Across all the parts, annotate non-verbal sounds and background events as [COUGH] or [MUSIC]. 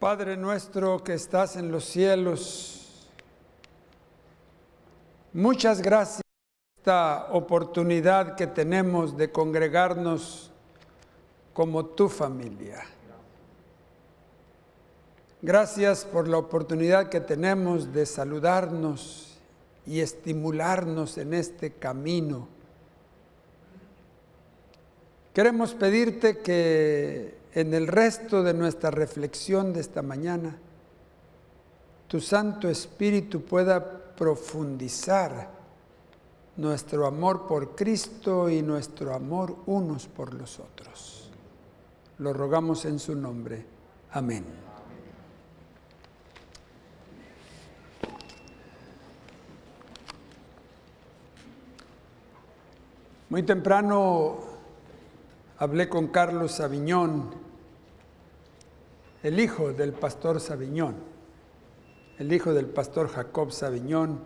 Padre nuestro que estás en los cielos, muchas gracias por esta oportunidad que tenemos de congregarnos como tu familia. Gracias por la oportunidad que tenemos de saludarnos y estimularnos en este camino. Queremos pedirte que en el resto de nuestra reflexión de esta mañana, tu Santo Espíritu pueda profundizar nuestro amor por Cristo y nuestro amor unos por los otros. Lo rogamos en su nombre. Amén. Muy temprano hablé con Carlos Sabiñón, el hijo del pastor Sabiñón, el hijo del pastor Jacob Sabiñón.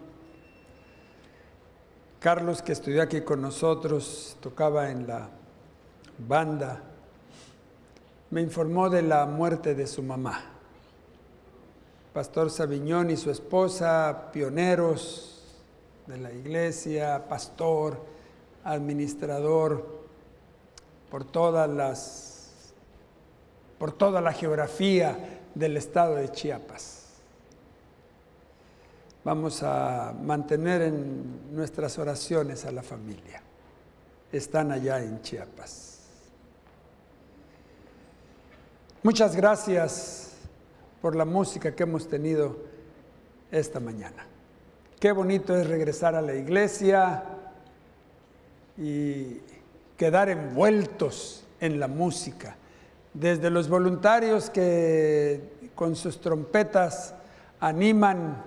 Carlos, que estudió aquí con nosotros, tocaba en la banda, me informó de la muerte de su mamá. Pastor Sabiñón y su esposa, pioneros de la iglesia, pastor, administrador por todas las por toda la geografía del estado de Chiapas. Vamos a mantener en nuestras oraciones a la familia. Están allá en Chiapas. Muchas gracias por la música que hemos tenido esta mañana. Qué bonito es regresar a la iglesia, y quedar envueltos en la música. Desde los voluntarios que con sus trompetas animan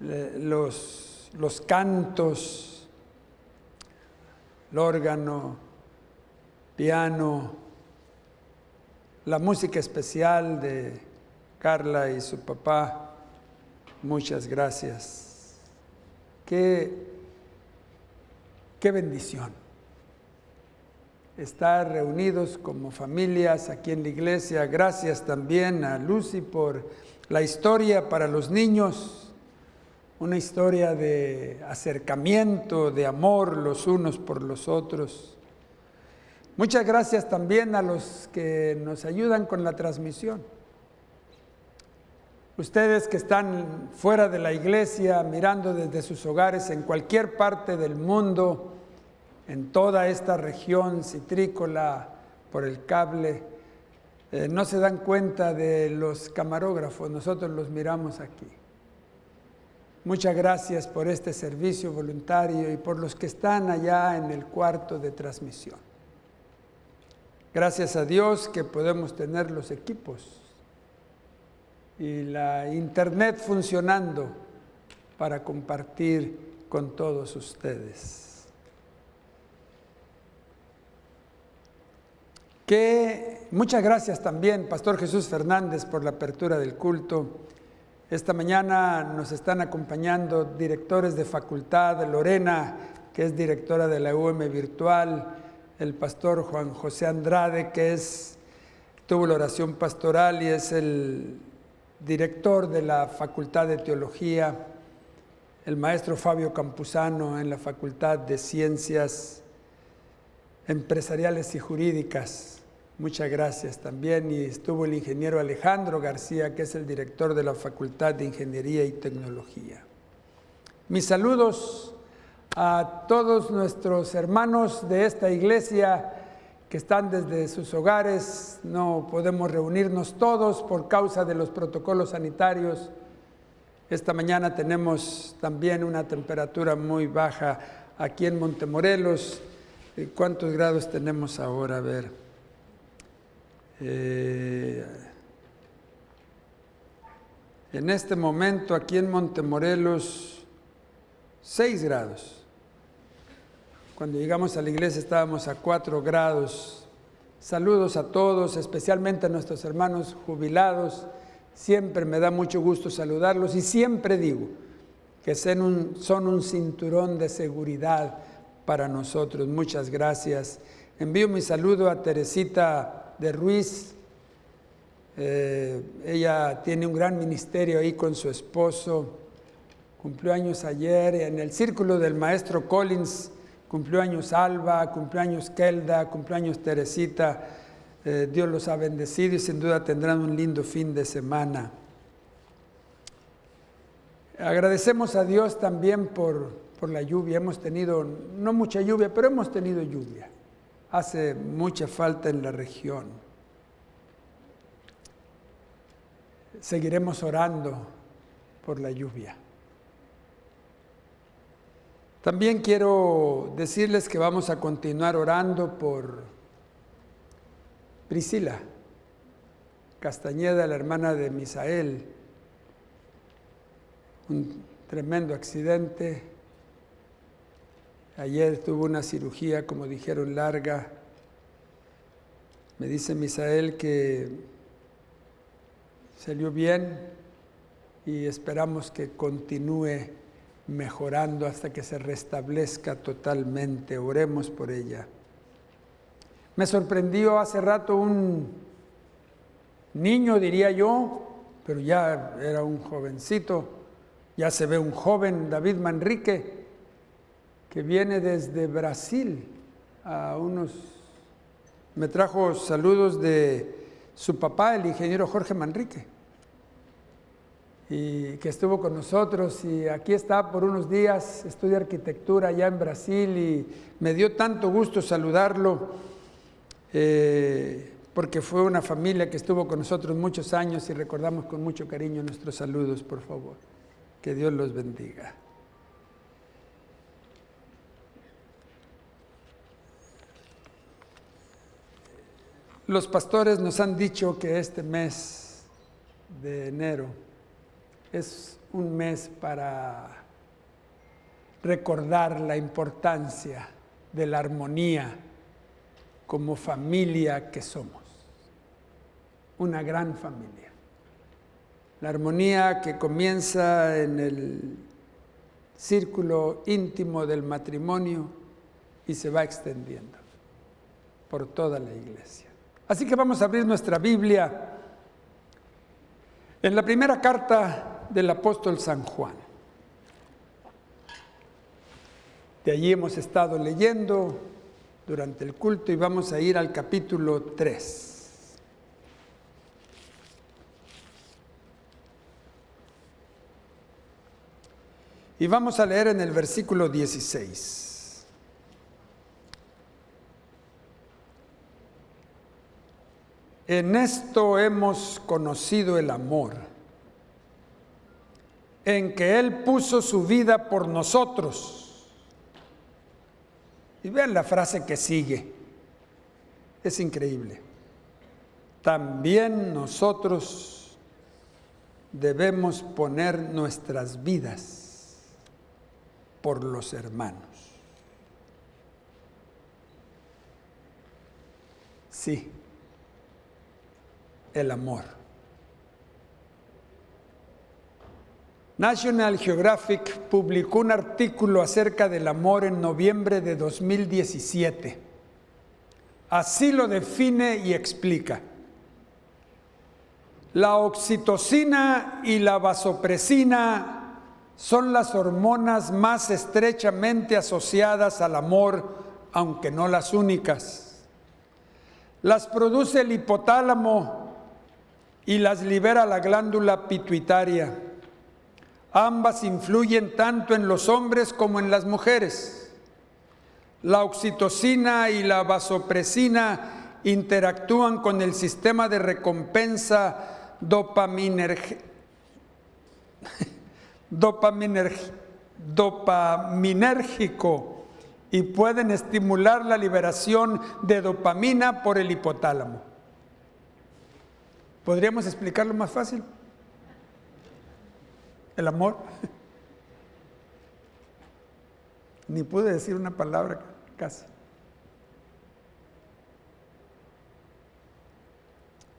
los, los cantos, el órgano, piano, la música especial de Carla y su papá. Muchas gracias. Qué Qué bendición estar reunidos como familias aquí en la iglesia. Gracias también a Lucy por la historia para los niños, una historia de acercamiento, de amor los unos por los otros. Muchas gracias también a los que nos ayudan con la transmisión. Ustedes que están fuera de la iglesia, mirando desde sus hogares en cualquier parte del mundo, en toda esta región citrícola por el cable, eh, no se dan cuenta de los camarógrafos, nosotros los miramos aquí. Muchas gracias por este servicio voluntario y por los que están allá en el cuarto de transmisión. Gracias a Dios que podemos tener los equipos y la internet funcionando para compartir con todos ustedes. Que muchas gracias también, Pastor Jesús Fernández, por la apertura del culto. Esta mañana nos están acompañando directores de facultad, Lorena, que es directora de la UM Virtual, el pastor Juan José Andrade, que es, tuvo la oración pastoral y es el director de la Facultad de Teología, el maestro Fabio Campuzano en la Facultad de Ciencias Empresariales y Jurídicas, Muchas gracias también. Y estuvo el ingeniero Alejandro García, que es el director de la Facultad de Ingeniería y Tecnología. Mis saludos a todos nuestros hermanos de esta iglesia que están desde sus hogares. No podemos reunirnos todos por causa de los protocolos sanitarios. Esta mañana tenemos también una temperatura muy baja aquí en Montemorelos. ¿Cuántos grados tenemos ahora? A ver. Eh, en este momento aquí en Montemorelos, 6 grados. Cuando llegamos a la iglesia estábamos a 4 grados. Saludos a todos, especialmente a nuestros hermanos jubilados. Siempre me da mucho gusto saludarlos y siempre digo que son un, son un cinturón de seguridad para nosotros. Muchas gracias. Envío mi saludo a Teresita de Ruiz, Eh, ella tiene un gran ministerio ahí con su esposo. Cumplió años ayer en el círculo del maestro Collins. Cumplió años Alba, cumplió años Kelda, cumplió años Teresita. Eh, Dios los ha bendecido y sin duda tendrán un lindo fin de semana. Agradecemos a Dios también por, por la lluvia. Hemos tenido, no mucha lluvia, pero hemos tenido lluvia. Hace mucha falta en la región. Seguiremos orando por la lluvia. También quiero decirles que vamos a continuar orando por Priscila Castañeda, la hermana de Misael. Un tremendo accidente. Ayer tuvo una cirugía, como dijeron, larga. Me dice Misael que salió bien y esperamos que continúe mejorando hasta que se restablezca totalmente. Oremos por ella. Me sorprendió hace rato un niño, diría yo, pero ya era un jovencito, ya se ve un joven, David Manrique, que viene desde Brasil a unos... Me trajo saludos de su papá, el ingeniero Jorge Manrique y que estuvo con nosotros y aquí está por unos días, estudia arquitectura allá en Brasil y me dio tanto gusto saludarlo eh, porque fue una familia que estuvo con nosotros muchos años y recordamos con mucho cariño nuestros saludos, por favor. Que Dios los bendiga. Los pastores nos han dicho que este mes de enero es un mes para recordar la importancia de la armonía como familia que somos. Una gran familia. La armonía que comienza en el círculo íntimo del matrimonio y se va extendiendo por toda la iglesia. Así que vamos a abrir nuestra Biblia en la primera carta del apóstol San Juan. De allí hemos estado leyendo durante el culto y vamos a ir al capítulo 3. Y vamos a leer en el versículo 16. En esto hemos conocido el amor en que Él puso su vida por nosotros. Y vean la frase que sigue. Es increíble. También nosotros debemos poner nuestras vidas por los hermanos. Sí, el amor. National Geographic publicó un artículo acerca del amor en noviembre de 2017. Así lo define y explica. La oxitocina y la vasopresina son las hormonas más estrechamente asociadas al amor, aunque no las únicas. Las produce el hipotálamo y las libera la glándula pituitaria. Ambas influyen tanto en los hombres como en las mujeres. La oxitocina y la vasopresina interactúan con el sistema de recompensa [LAUGHS] dopaminérgico y pueden estimular la liberación de dopamina por el hipotálamo. ¿Podríamos explicarlo más fácil? el amor. [LAUGHS] Ni pude decir una palabra casi.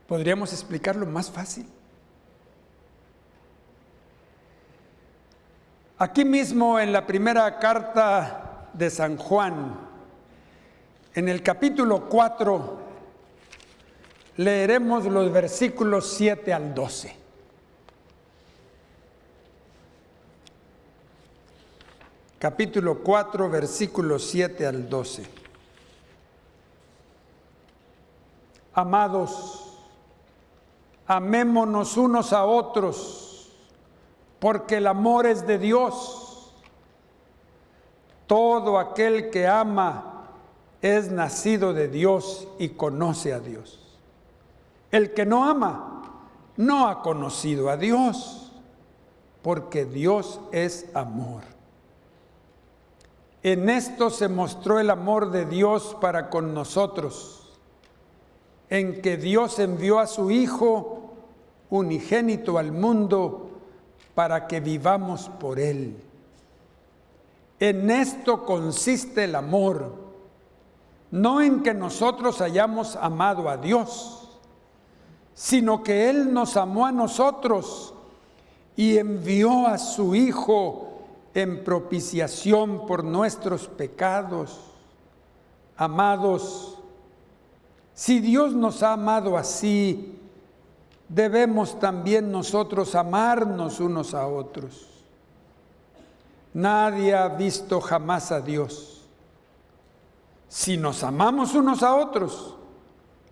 Podríamos explicarlo más fácil. Aquí mismo en la primera carta de San Juan, en el capítulo 4, leeremos los versículos 7 al 12. Capítulo 4, versículos 7 al 12. Amados, amémonos unos a otros, porque el amor es de Dios. Todo aquel que ama es nacido de Dios y conoce a Dios. El que no ama no ha conocido a Dios, porque Dios es amor. En esto se mostró el amor de Dios para con nosotros, en que Dios envió a su Hijo unigénito al mundo para que vivamos por Él. En esto consiste el amor, no en que nosotros hayamos amado a Dios, sino que Él nos amó a nosotros y envió a su Hijo en propiciación por nuestros pecados. Amados, si Dios nos ha amado así, debemos también nosotros amarnos unos a otros. Nadie ha visto jamás a Dios. Si nos amamos unos a otros,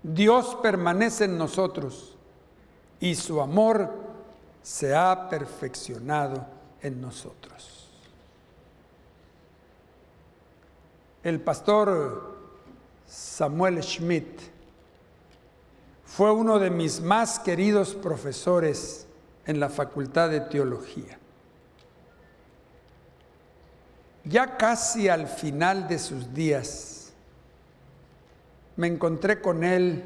Dios permanece en nosotros y su amor se ha perfeccionado en nosotros. El pastor Samuel Schmidt fue uno de mis más queridos profesores en la Facultad de Teología. Ya casi al final de sus días, me encontré con él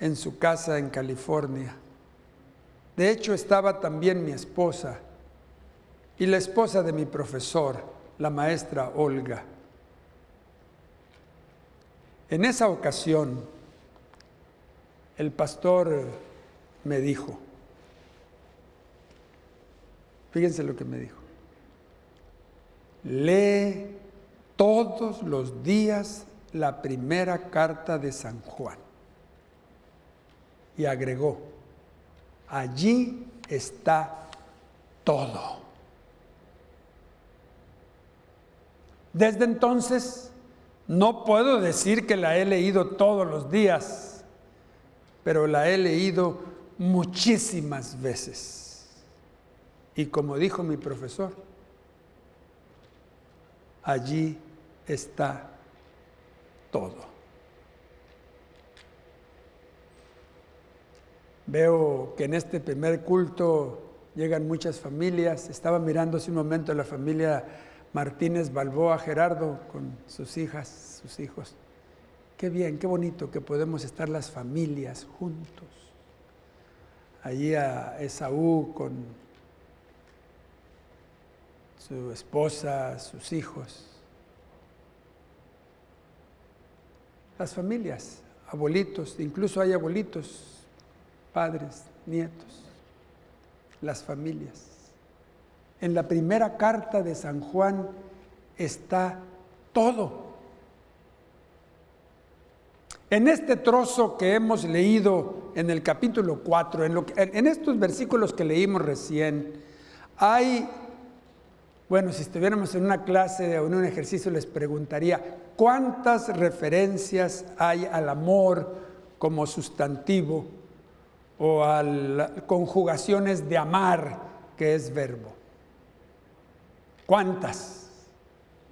en su casa en California. De hecho, estaba también mi esposa y la esposa de mi profesor, la maestra Olga. En esa ocasión, el pastor me dijo, fíjense lo que me dijo, lee todos los días la primera carta de San Juan. Y agregó, allí está todo. Desde entonces, no puedo decir que la he leído todos los días, pero la he leído muchísimas veces. Y como dijo mi profesor, allí está todo. Veo que en este primer culto llegan muchas familias. Estaba mirando hace un momento la familia Martínez Balboa Gerardo con sus hijas, sus hijos. Qué bien, qué bonito que podemos estar las familias juntos. Allí a Esaú con su esposa, sus hijos. Las familias, abuelitos, incluso hay abuelitos, padres, nietos, las familias. En la primera carta de San Juan está todo. En este trozo que hemos leído en el capítulo 4, en, en estos versículos que leímos recién, hay bueno, si estuviéramos en una clase o en un ejercicio les preguntaría, ¿cuántas referencias hay al amor como sustantivo o a conjugaciones de amar, que es verbo? ¿Cuántas?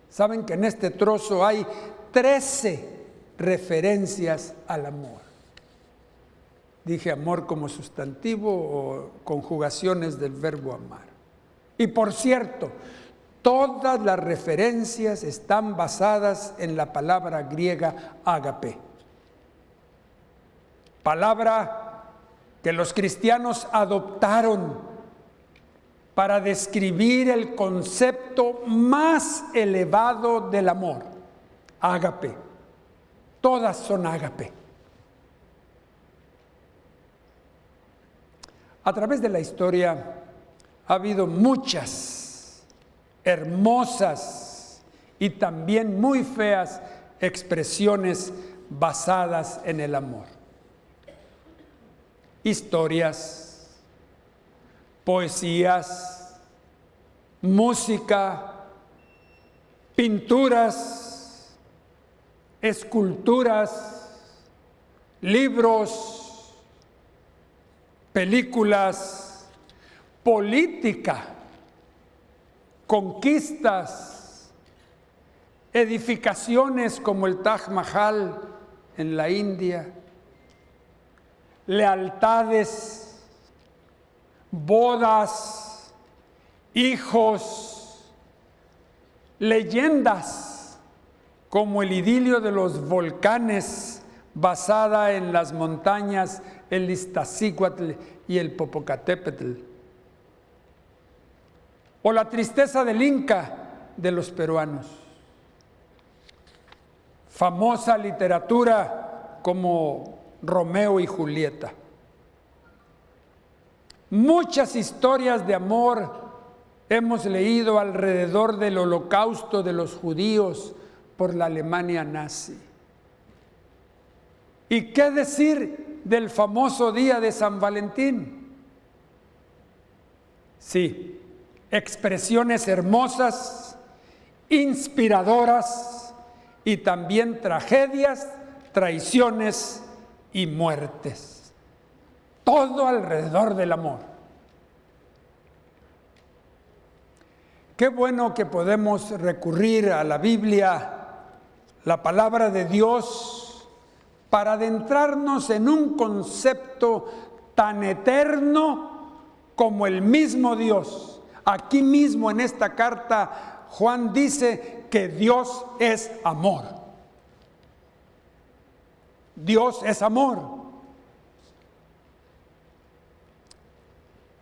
Saben que en este trozo hay 13 referencias al amor. Dije amor como sustantivo o conjugaciones del verbo amar. Y por cierto, Todas las referencias están basadas en la palabra griega ágape. Palabra que los cristianos adoptaron para describir el concepto más elevado del amor, ágape. Todas son ágape. A través de la historia ha habido muchas hermosas y también muy feas expresiones basadas en el amor. historias, poesías, música, pinturas, esculturas, libros, películas, política, conquistas, edificaciones como el Taj Mahal en la India, lealtades, bodas, hijos, leyendas como el idilio de los volcanes basada en las montañas el Iztaccíhuatl y el Popocatépetl, o la tristeza del Inca de los peruanos. Famosa literatura como Romeo y Julieta. Muchas historias de amor hemos leído alrededor del holocausto de los judíos por la Alemania nazi. ¿Y qué decir del famoso día de San Valentín? Sí, expresiones hermosas, inspiradoras y también tragedias, traiciones y muertes. Todo alrededor del amor. Qué bueno que podemos recurrir a la Biblia, la palabra de Dios, para adentrarnos en un concepto tan eterno como el mismo Dios. Aquí mismo en esta carta Juan dice que Dios es amor. Dios es amor.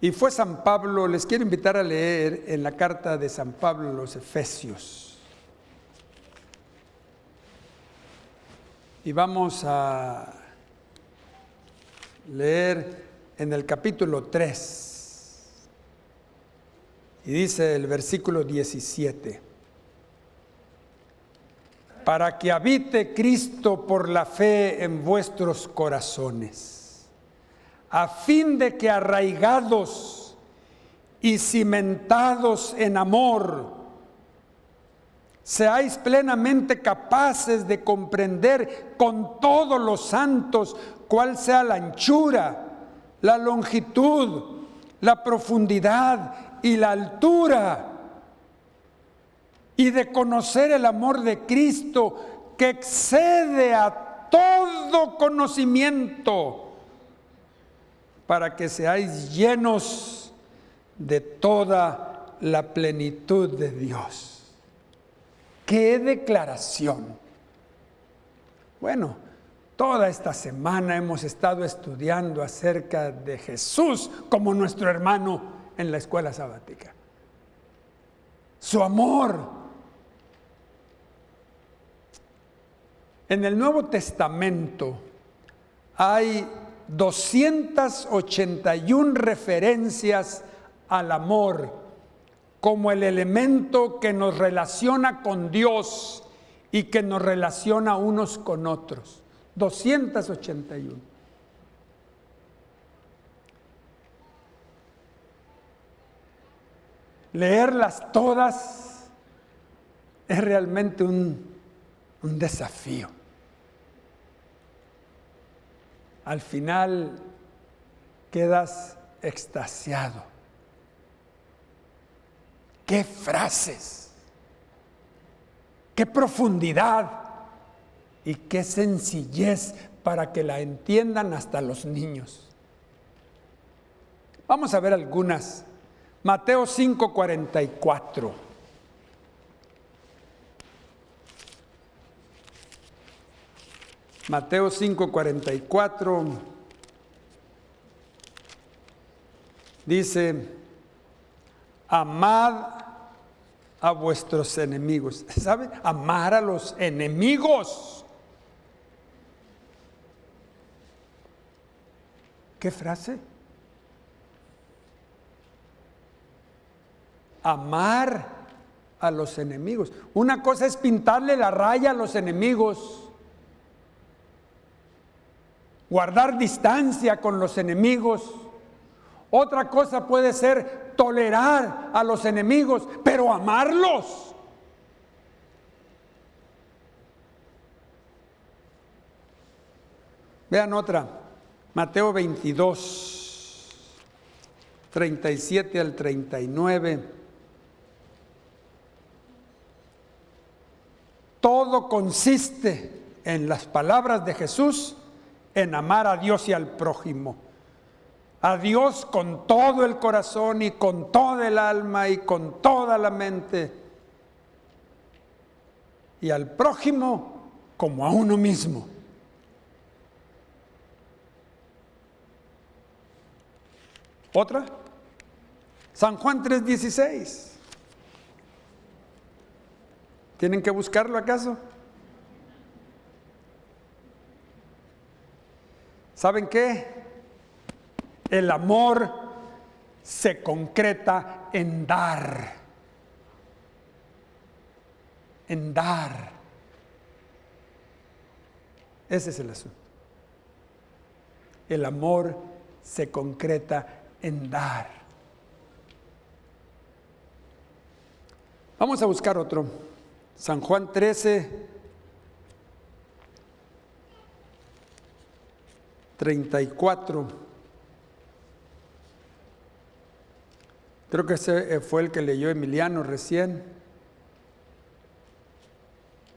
Y fue San Pablo, les quiero invitar a leer en la carta de San Pablo los Efesios. Y vamos a leer en el capítulo 3. Y dice el versículo 17 para que habite Cristo por la fe en vuestros corazones, a fin de que arraigados y cimentados en amor, seáis plenamente capaces de comprender con todos los santos cuál sea la anchura, la longitud, la profundidad y la altura y de conocer el amor de Cristo que excede a todo conocimiento para que seáis llenos de toda la plenitud de Dios. ¡Qué declaración! Bueno, toda esta semana hemos estado estudiando acerca de Jesús como nuestro hermano en la escuela sabática. Su amor, En el Nuevo Testamento hay 281 referencias al amor como el elemento que nos relaciona con Dios y que nos relaciona unos con otros. 281. Leerlas todas es realmente un, desafío. al final quedas extasiado. Qué frases, qué profundidad y qué sencillez para que la entiendan hasta los niños. Vamos a ver algunas. Mateo 5:44. Mateo 5:44 dice, amad a vuestros enemigos. ¿Sabe? Amar a los enemigos. ¿Qué frase? Amar a los enemigos. Una cosa es pintarle la raya a los enemigos guardar distancia con los enemigos. Otra cosa puede ser tolerar a los enemigos, pero amarlos. Vean otra, Mateo 22, 37 al 39. Todo consiste en las palabras de Jesús en amar a Dios y al prójimo. A Dios con todo el corazón y con toda el alma y con toda la mente. Y al prójimo como a uno mismo. ¿Otra? San Juan 3:16. ¿Tienen que buscarlo acaso? ¿Saben qué? El amor se concreta en dar. En dar. Ese es el asunto. El amor se concreta en dar. Vamos a buscar otro. San Juan 13, 34. Creo que ese fue el que leyó Emiliano recién.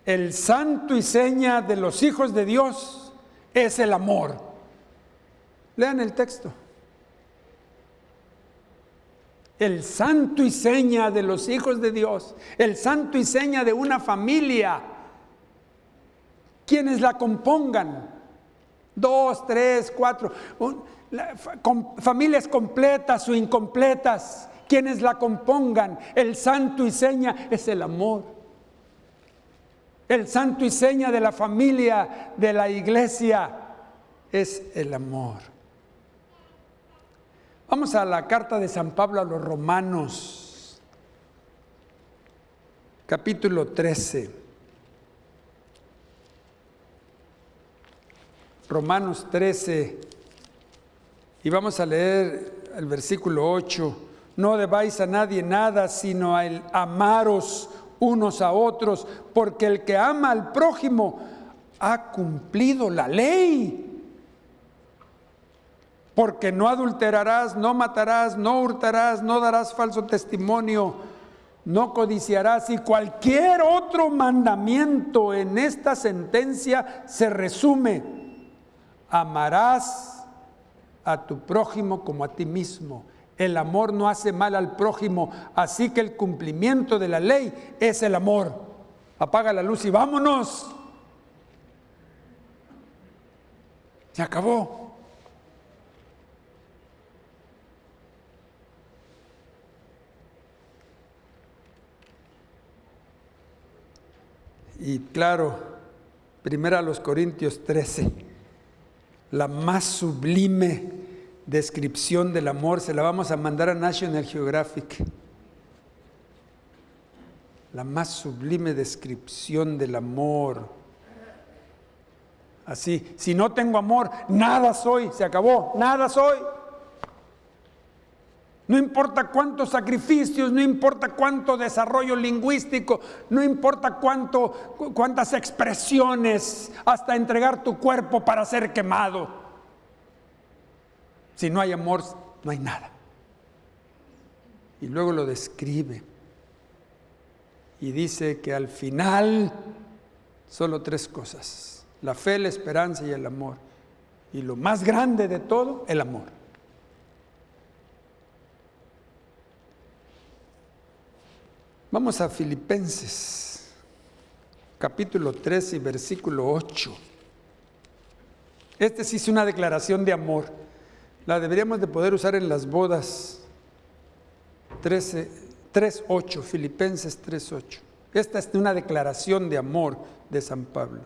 El santo y seña de los hijos de Dios es el amor. Lean el texto el santo y seña de los hijos de Dios, el santo y seña de una familia, quienes la compongan, dos, tres, cuatro, familias completas o incompletas, quienes la compongan, el santo y seña es el amor. El santo y seña de la familia, de la iglesia, es el amor. Vamos a la carta de San Pablo a los romanos, capítulo 13. Romanos 13, y vamos a leer el versículo 8. No debáis a nadie nada, sino a el amaros unos a otros, porque el que ama al prójimo ha cumplido la ley porque no adulterarás, no matarás, no hurtarás, no darás falso testimonio, no codiciarás y cualquier otro mandamiento en esta sentencia se resume. Amarás a tu prójimo como a ti mismo. El amor no hace mal al prójimo, así que el cumplimiento de la ley es el amor. Apaga la luz y vámonos. Se acabó. Y claro, primera a los Corintios 13, la más sublime descripción del amor, se la vamos a mandar a National Geographic. La más sublime descripción del amor. Así, si no tengo amor, nada soy, se acabó, nada soy. No importa cuántos sacrificios, no importa cuánto desarrollo lingüístico, no importa cuánto, cuántas expresiones, hasta entregar tu cuerpo para ser quemado. Si no hay amor, no hay nada. Y luego lo describe. Y dice que al final solo tres cosas. La fe, la esperanza y el amor. Y lo más grande de todo, el amor. Vamos a Filipenses, capítulo 13 y versículo 8. Este sí es una declaración de amor. La deberíamos de poder usar en las bodas. 13, 3.8, Filipenses 3.8. Esta es una declaración de amor de San Pablo.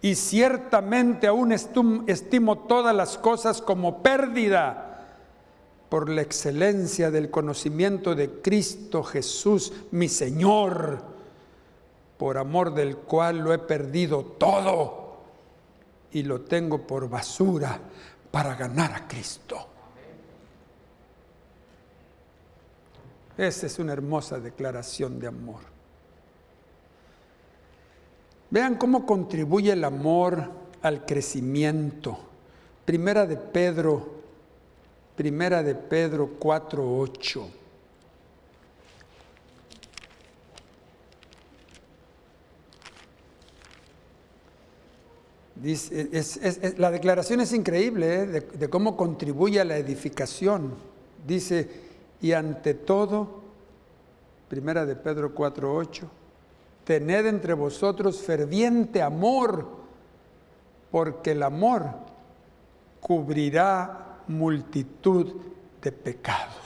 Y ciertamente aún estimo todas las cosas como pérdida por la excelencia del conocimiento de Cristo Jesús, mi Señor, por amor del cual lo he perdido todo y lo tengo por basura para ganar a Cristo. Esa es una hermosa declaración de amor. Vean cómo contribuye el amor al crecimiento. Primera de Pedro, Primera de Pedro 4:8. la declaración es increíble ¿eh? de, cómo contribuye a la edificación. Dice, y ante todo, primera de Pedro 4.8, tened entre vosotros ferviente amor, porque el amor cubrirá multitud de pecados.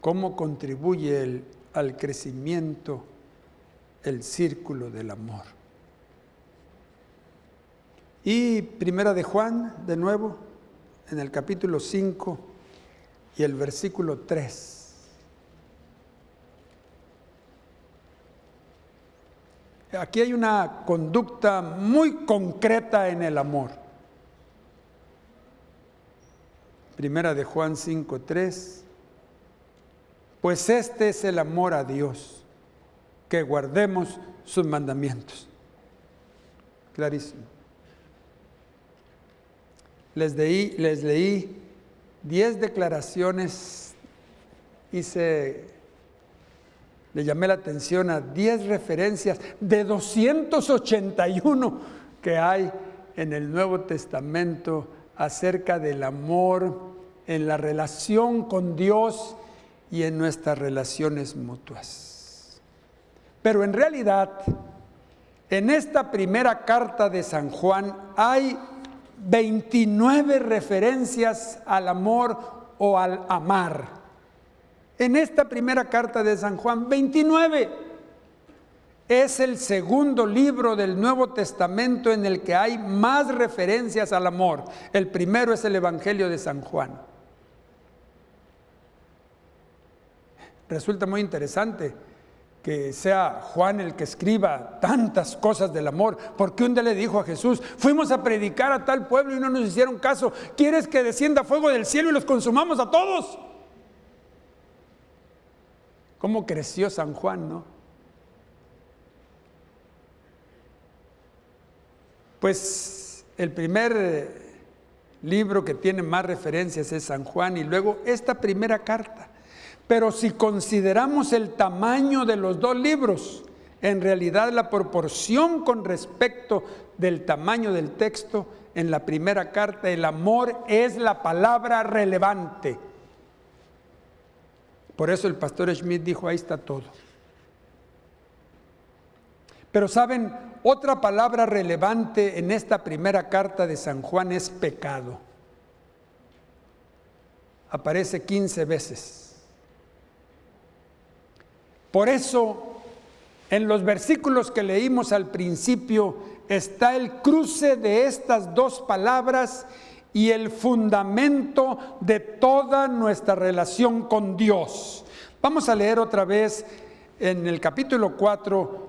¿Cómo contribuye al crecimiento? el círculo del amor. Y primera de Juan, de nuevo, en el capítulo 5 y el versículo 3. Aquí hay una conducta muy concreta en el amor. Primera de Juan 5:3. Pues este es el amor a Dios que guardemos sus mandamientos. Clarísimo. Les leí, les leí diez declaraciones, hice, le llamé la atención a diez referencias de 281 que hay en el Nuevo Testamento acerca del amor en la relación con Dios y en nuestras relaciones mutuas. Pero en realidad, en esta primera carta de San Juan hay 29 referencias al amor o al amar. En esta primera carta de San Juan, 29. Es el segundo libro del Nuevo Testamento en el que hay más referencias al amor. El primero es el Evangelio de San Juan. Resulta muy interesante que sea Juan el que escriba tantas cosas del amor, porque un día le dijo a Jesús, fuimos a predicar a tal pueblo y no nos hicieron caso, ¿quieres que descienda fuego del cielo y los consumamos a todos? ¿Cómo creció San Juan, no? Pues el primer libro que tiene más referencias es San Juan y luego esta primera carta. Pero si consideramos el tamaño de los dos libros, en realidad la proporción con respecto del tamaño del texto en la primera carta, el amor es la palabra relevante. Por eso el pastor Schmidt dijo, ahí está todo. Pero saben, otra palabra relevante en esta primera carta de San Juan es pecado. Aparece 15 veces. Por eso, en los versículos que leímos al principio, está el cruce de estas dos palabras y el fundamento de toda nuestra relación con Dios. Vamos a leer otra vez en el capítulo 4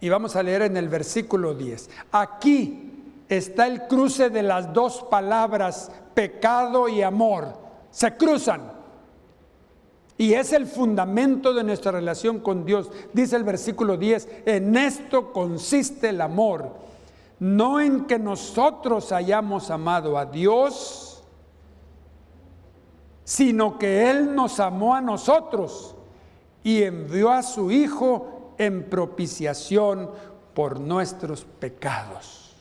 y vamos a leer en el versículo 10. Aquí está el cruce de las dos palabras, pecado y amor. Se cruzan. Y es el fundamento de nuestra relación con Dios. Dice el versículo 10, en esto consiste el amor, no en que nosotros hayamos amado a Dios, sino que Él nos amó a nosotros y envió a su Hijo en propiciación por nuestros pecados.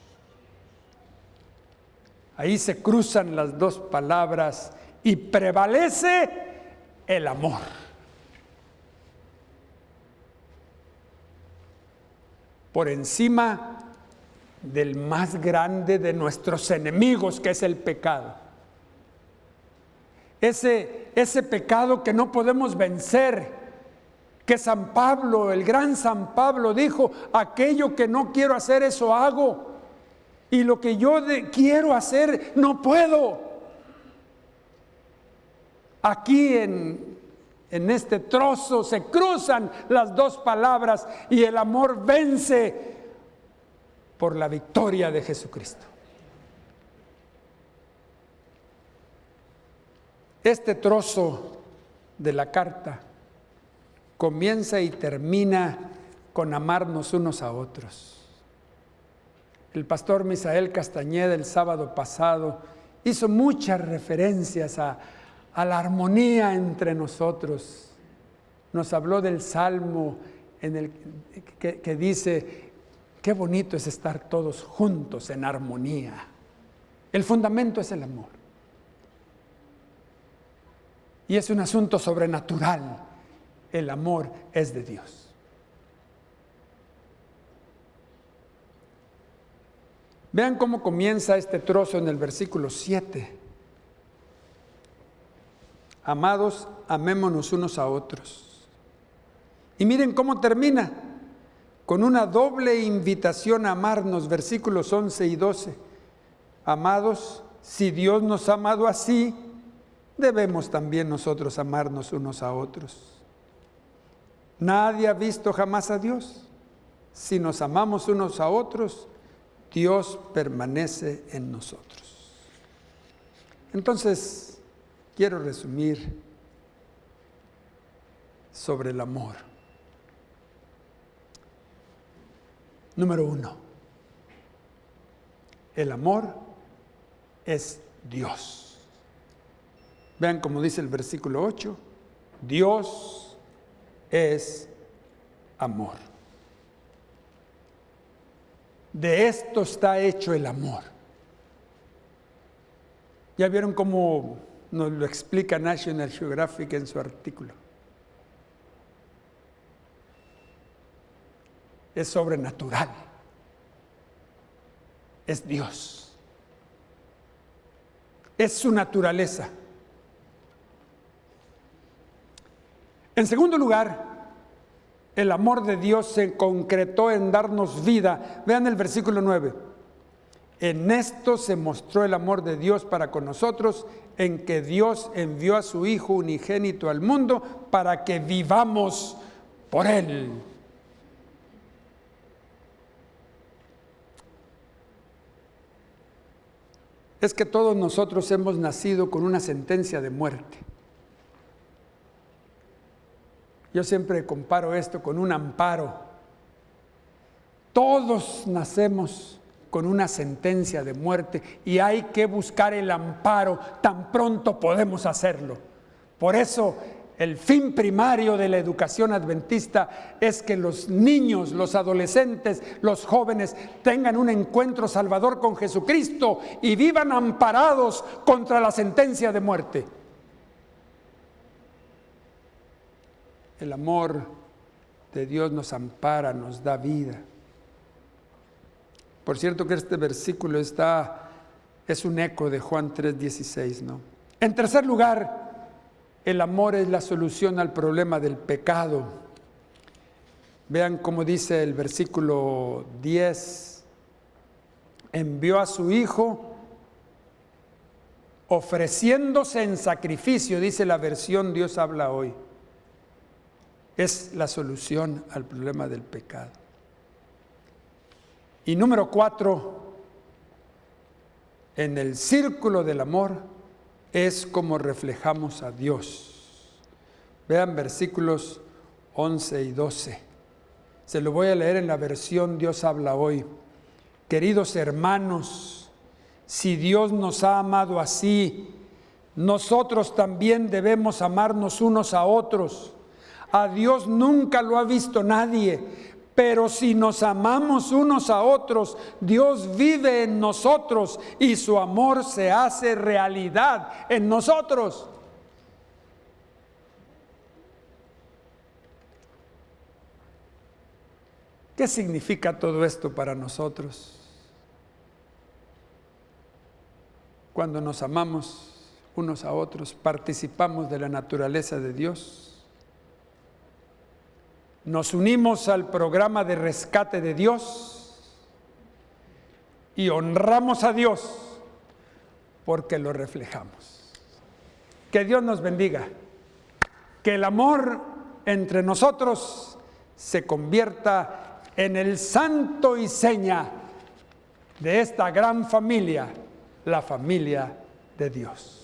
Ahí se cruzan las dos palabras y prevalece el amor. Por encima del más grande de nuestros enemigos, que es el pecado. Ese, ese pecado que no podemos vencer, que San Pablo, el gran San Pablo dijo, aquello que no quiero hacer, eso hago. Y lo que yo quiero hacer, no puedo. Aquí en En este trozo se cruzan las dos palabras y el amor vence por la victoria de Jesucristo. Este trozo de la carta comienza y termina con amarnos unos a otros. El pastor Misael Castañeda el sábado pasado hizo muchas referencias a, la armonía entre nosotros. Nos habló del salmo en el que, que dice, qué bonito es estar todos juntos en armonía. El fundamento es el amor. Y es un asunto sobrenatural. El amor es de Dios. Vean cómo comienza este trozo en el versículo 7. Amados, amémonos unos a otros. Y miren cómo termina, con una doble invitación a amarnos, versículos 11 y 12. Amados, si Dios nos ha amado así, debemos también nosotros amarnos unos a otros. Nadie ha visto jamás a Dios. Si nos amamos unos a otros, Dios permanece en nosotros. Entonces, quiero resumir sobre el amor. Número uno, el amor es Dios. Vean como dice el versículo 8, Dios es amor. De esto está hecho el amor. Ya vieron cómo nos lo explica National Geographic en su artículo. Es sobrenatural. Es Dios. Es su naturaleza. En segundo lugar, el amor de Dios se concretó en darnos vida. Vean el versículo 9. En esto se mostró el amor de Dios para con nosotros, en que Dios envió a su Hijo unigénito al mundo para que vivamos por Él. Es que todos nosotros hemos nacido con una sentencia de muerte. Yo siempre comparo esto con un amparo. Todos nacemos con una sentencia de muerte y hay que buscar el amparo tan pronto podemos hacerlo. Por eso el fin primario de la educación adventista es que los niños, los adolescentes, los jóvenes tengan un encuentro salvador con Jesucristo y vivan amparados contra la sentencia de muerte. El amor de Dios nos ampara, nos da vida. Por cierto que este versículo está, es un eco de Juan 3:16, ¿no? En tercer lugar, el amor es la solución al problema del pecado. Vean cómo dice el versículo 10, envió a su Hijo ofreciéndose en sacrificio, dice la versión Dios habla hoy es la solución al problema del pecado. Y número cuatro, en el círculo del amor es como reflejamos a Dios. Vean versículos 11 y 12. Se lo voy a leer en la versión Dios habla hoy. Queridos hermanos, si Dios nos ha amado así, nosotros también debemos amarnos unos a otros. A Dios nunca lo ha visto nadie, pero si nos amamos unos a otros, Dios vive en nosotros y su amor se hace realidad en nosotros. ¿Qué significa todo esto para nosotros? Cuando nos amamos unos a otros, participamos de la naturaleza de Dios nos unimos al programa de rescate de Dios y honramos a Dios porque lo reflejamos. Que Dios nos bendiga. que el amor entre nosotros se convierta en el santo y seña de esta gran familia, la familia de Dios.